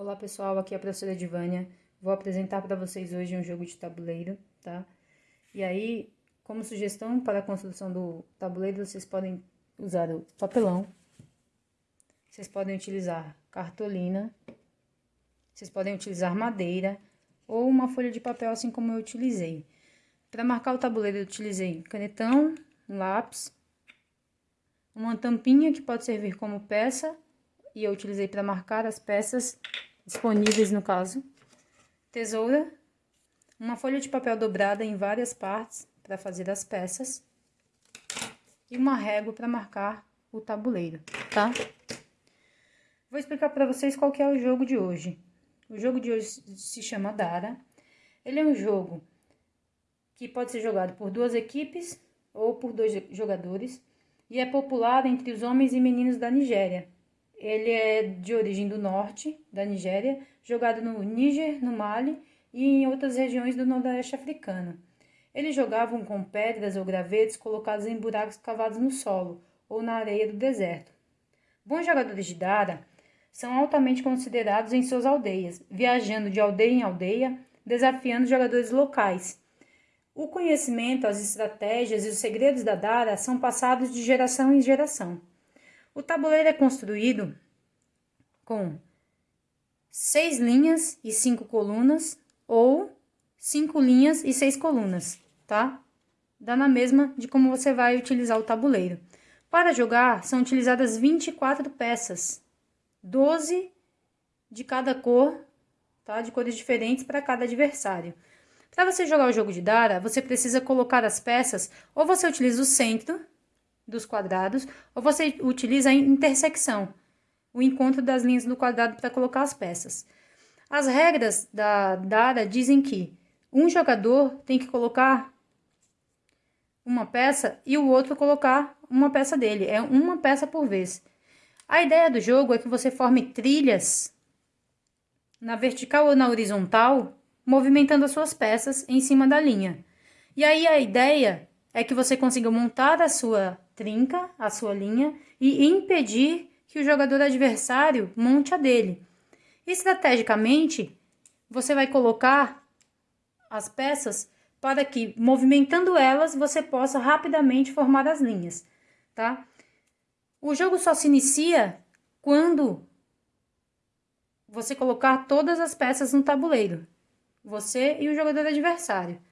Olá pessoal, aqui é a professora Edvânia. Vou apresentar para vocês hoje um jogo de tabuleiro, tá? E aí, como sugestão para a construção do tabuleiro, vocês podem usar o papelão, vocês podem utilizar cartolina, vocês podem utilizar madeira ou uma folha de papel, assim como eu utilizei. Para marcar o tabuleiro, eu utilizei canetão, um lápis, uma tampinha que pode servir como peça, e eu utilizei para marcar as peças disponíveis no caso, tesoura, uma folha de papel dobrada em várias partes para fazer as peças e uma régua para marcar o tabuleiro, tá? Vou explicar para vocês qual que é o jogo de hoje. O jogo de hoje se chama Dara. Ele é um jogo que pode ser jogado por duas equipes ou por dois jogadores e é popular entre os homens e meninos da Nigéria. Ele é de origem do norte da Nigéria, jogado no Níger, no Mali e em outras regiões do nordeste africano. Eles jogavam com pedras ou gravetos colocados em buracos cavados no solo ou na areia do deserto. Bons jogadores de Dara são altamente considerados em suas aldeias, viajando de aldeia em aldeia, desafiando jogadores locais. O conhecimento, as estratégias e os segredos da Dara são passados de geração em geração. O tabuleiro é construído com seis linhas e cinco colunas ou cinco linhas e seis colunas, tá? Dá na mesma de como você vai utilizar o tabuleiro. Para jogar, são utilizadas 24 peças, 12 de cada cor, tá? De cores diferentes para cada adversário. Para você jogar o jogo de Dara, você precisa colocar as peças, ou você utiliza o centro, dos quadrados, ou você utiliza a intersecção, o encontro das linhas do quadrado para colocar as peças. As regras da Dara dizem que um jogador tem que colocar uma peça e o outro colocar uma peça dele, é uma peça por vez. A ideia do jogo é que você forme trilhas na vertical ou na horizontal, movimentando as suas peças em cima da linha. E aí a ideia é que você consiga montar a sua trinca, a sua linha, e impedir que o jogador adversário monte a dele. Estrategicamente, você vai colocar as peças para que, movimentando elas, você possa rapidamente formar as linhas, tá? O jogo só se inicia quando você colocar todas as peças no tabuleiro, você e o jogador adversário.